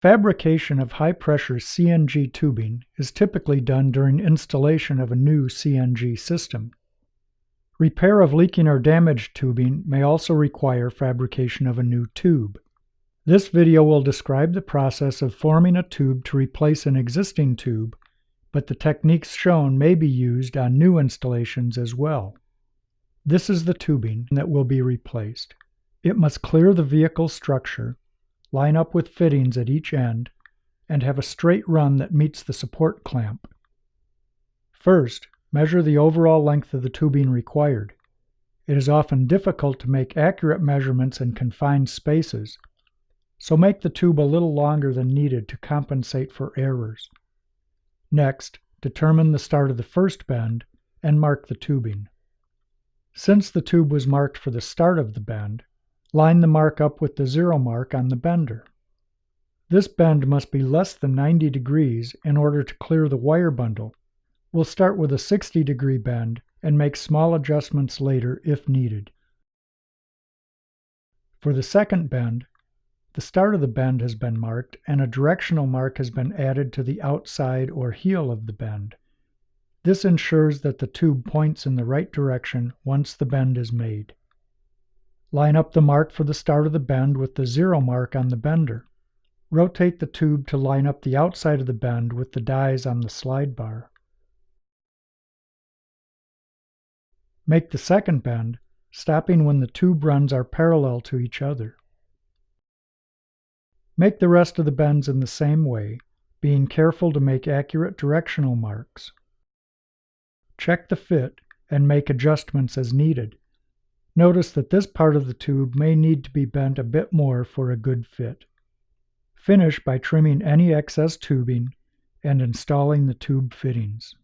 Fabrication of high-pressure CNG tubing is typically done during installation of a new CNG system. Repair of leaking or damaged tubing may also require fabrication of a new tube. This video will describe the process of forming a tube to replace an existing tube, but the techniques shown may be used on new installations as well. This is the tubing that will be replaced. It must clear the vehicle structure, line up with fittings at each end, and have a straight run that meets the support clamp. First, Measure the overall length of the tubing required. It is often difficult to make accurate measurements in confined spaces, so make the tube a little longer than needed to compensate for errors. Next, determine the start of the first bend and mark the tubing. Since the tube was marked for the start of the bend, line the mark up with the zero mark on the bender. This bend must be less than 90 degrees in order to clear the wire bundle We'll start with a 60 degree bend and make small adjustments later if needed. For the second bend, the start of the bend has been marked and a directional mark has been added to the outside or heel of the bend. This ensures that the tube points in the right direction once the bend is made. Line up the mark for the start of the bend with the zero mark on the bender. Rotate the tube to line up the outside of the bend with the dies on the slide bar. Make the second bend, stopping when the tube runs are parallel to each other. Make the rest of the bends in the same way, being careful to make accurate directional marks. Check the fit and make adjustments as needed. Notice that this part of the tube may need to be bent a bit more for a good fit. Finish by trimming any excess tubing and installing the tube fittings.